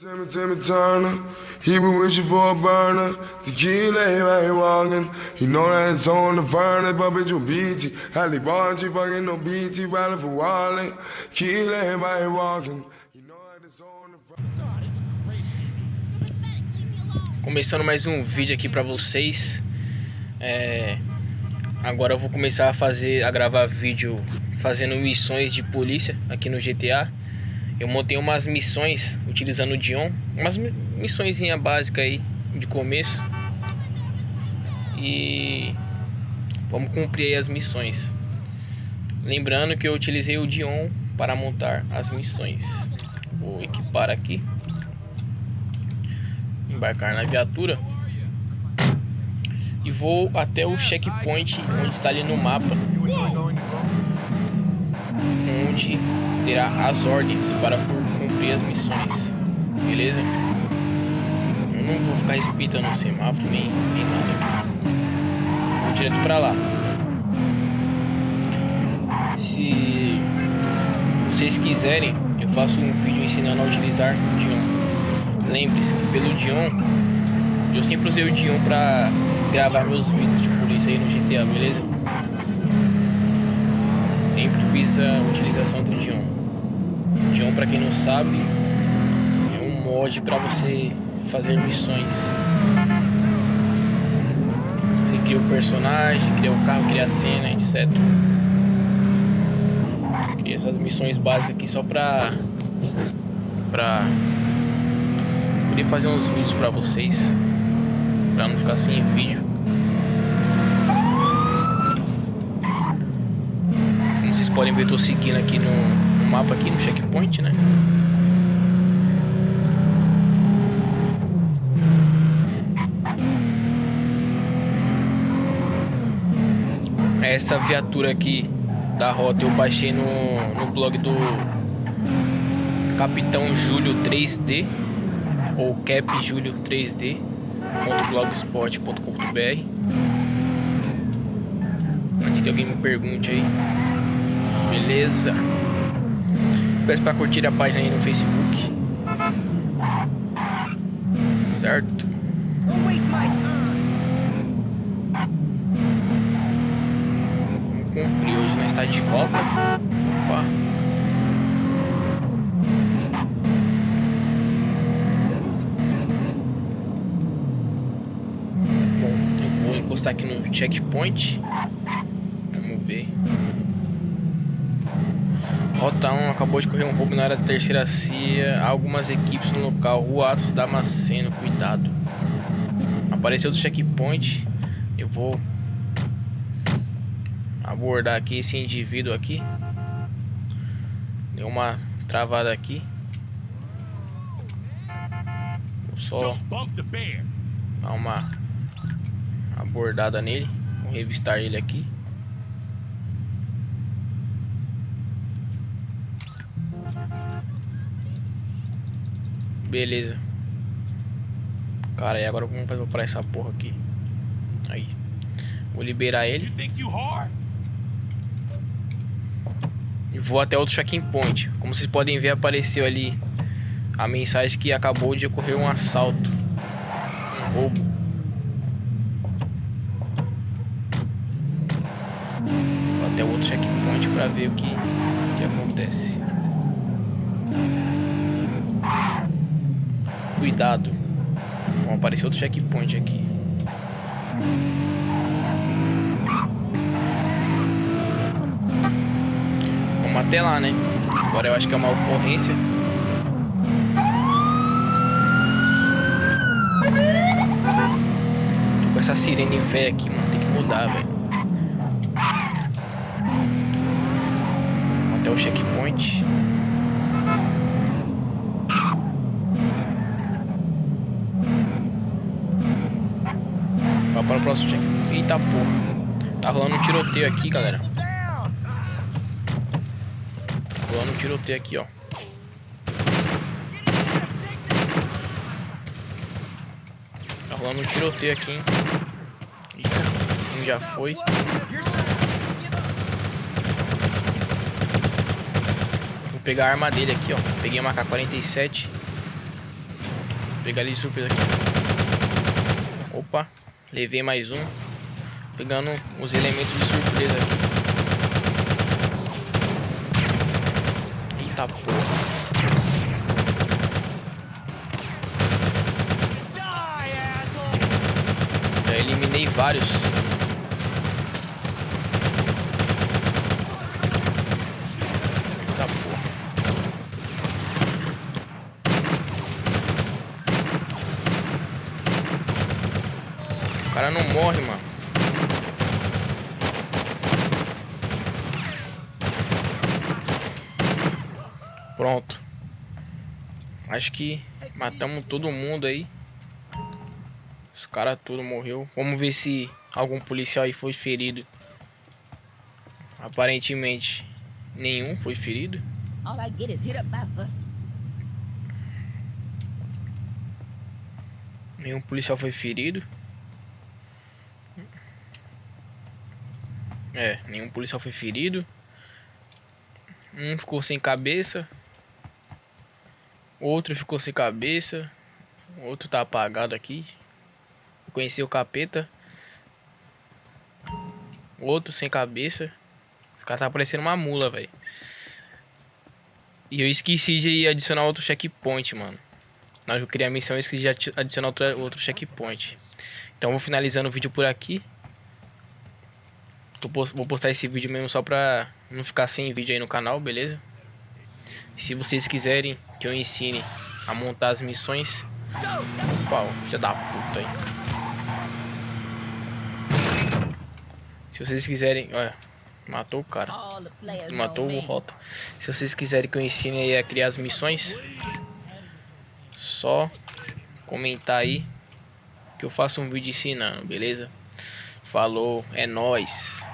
Timmy, Timmy Turner, he been wishing for a burner. Tequila, he right walking. He know that it's on the furnace, but bitch, you BT. Halle Bargy, fucking no BT, riding for Wally. Tequila, he right walking. He know that it's on the Começando mais um vídeo aqui pra vocês. É... Agora eu vou começar a fazer, a gravar vídeo fazendo missões de polícia aqui no GTA. Eu montei umas missões utilizando o Dion, umas missões básicas aí de começo. E vamos cumprir aí as missões. Lembrando que eu utilizei o Dion para montar as missões. Vou equipar aqui. Embarcar na viatura. E vou até o checkpoint onde está ali no mapa. Onde terá as ordens para cumprir as missões. Beleza? Eu não vou ficar espitando no semáforo nem, nem nada. Vou direto para lá. Se vocês quiserem, eu faço um vídeo ensinando a utilizar o Dion. Lembre-se que pelo Dion, eu sempre usei o Dion para gravar meus vídeos de polícia aí no GTA, beleza? Fiz a utilização do Dion. John, para quem não sabe, é um mod para você fazer missões. Você cria o personagem, cria o carro, cria a cena, etc. Cria essas missões básicas aqui só pra pra poder fazer uns vídeos para vocês, para não ficar sem vídeo. Como vocês podem ver, eu tô seguindo aqui no mapa aqui no checkpoint, né? Essa viatura aqui da rota eu baixei no, no blog do Capitão Júlio 3D ou Cap Júlio 3D.blogspot.com.br Antes que alguém me pergunte aí. Beleza? Peço para curtir a página aí no Facebook. Certo? Vamos cumprir hoje na estádio de volta. Opa. Bom, vou encostar aqui no checkpoint. Vamos ver. Rota 1 acabou de correr um roubo na área da terceira CIA. Algumas equipes no local. Rua Atos Damasceno, cuidado. Apareceu do checkpoint. Eu vou abordar aqui esse indivíduo aqui. Deu uma travada aqui. Vou só dar uma abordada nele. Vou revistar ele aqui. Beleza. Cara, e agora como fazer pra essa porra aqui? Aí. Vou liberar ele. E vou até outro check-in point. Como vocês podem ver, apareceu ali a mensagem que acabou de ocorrer um assalto. Um roubo. Vou até outro checkpoint pra ver o que, que acontece. Cuidado. Bom, apareceu outro checkpoint aqui. Vamos até lá, né? Agora eu acho que é uma ocorrência. Tô com essa sirene velha aqui, mano. Tem que mudar, velho. Até o checkpoint. Próximo. Eita porra. Tá rolando um tiroteio aqui, galera. Tá rolando um tiroteio aqui, ó. Tá rolando um tiroteio aqui, hein. Eita, um já foi. Vou pegar a arma dele aqui, ó. Peguei uma K-47. pegar ele surpresa aqui. Opa, levei mais um. Pegando os elementos de surpresa aqui. Eita porra. Já eliminei vários. Eita porra. O cara não morre, mano. Pronto. Acho que matamos todo mundo aí. Os caras tudo morreu. Vamos ver se algum policial aí foi ferido. Aparentemente, nenhum foi ferido. Nenhum policial foi ferido. É, nenhum policial foi ferido. Um ficou sem cabeça. Outro ficou sem cabeça. Outro tá apagado aqui. Conheci o capeta. Outro sem cabeça. Esse cara tá parecendo uma mula, velho. E eu esqueci de adicionar outro checkpoint, mano. Na hora que eu criei a missão, eu esqueci de adi- adicionar outro, outro checkpoint. Então vou finalizando o vídeo por aqui. Tô pos- vou postar esse vídeo mesmo só pra não ficar sem vídeo aí no canal, beleza? Se vocês quiserem que eu ensine a montar as missões. Pau, filha da puta aí. Se vocês quiserem. Olha, matou o cara. Matou o. Rota. Se vocês quiserem que eu ensine aí a criar as missões, só comentar aí que eu faço um vídeo ensinando, beleza? Falou, é nóis.